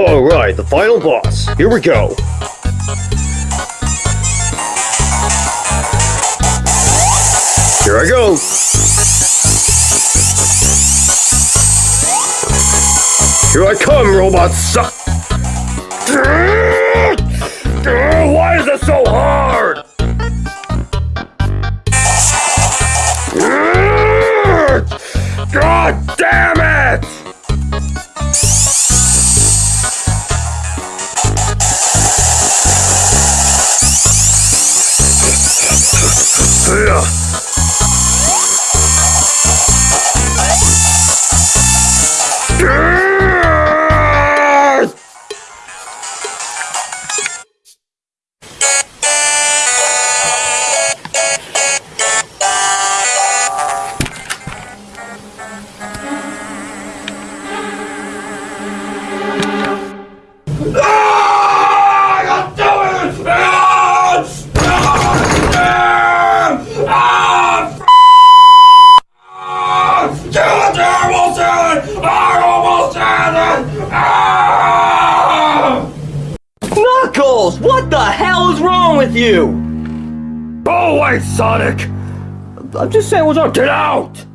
Alright, the final boss. Here we go. Here I go. Here I come, robots! Why is it so hard? God damn it! With you? Go away, Sonic! I'm just saying what's wrong. Get out!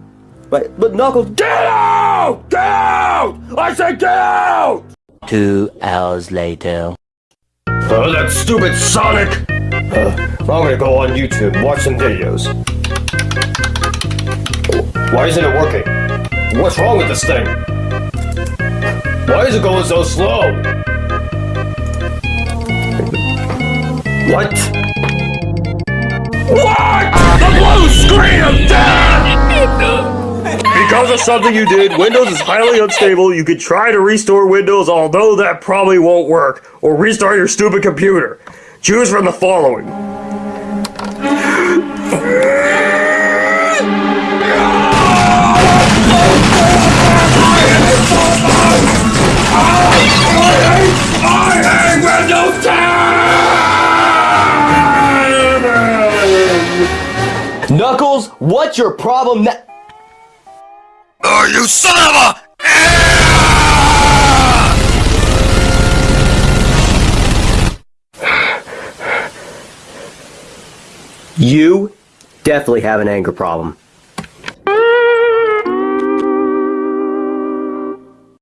But, but Knuckles... Get out! Get out! I said get out! Two hours later. Oh, that stupid Sonic! Uh, I'm gonna go on YouTube watch some videos. Why isn't it working? What's wrong with this thing? Why is it going so slow? What? What? The blue screen of death! Because of something you did, Windows is highly unstable. You could try to restore Windows, although that probably won't work. Or restart your stupid computer. Choose from the following. Knuckles, what's your problem now? Oh, you son of a! You definitely have an anger problem.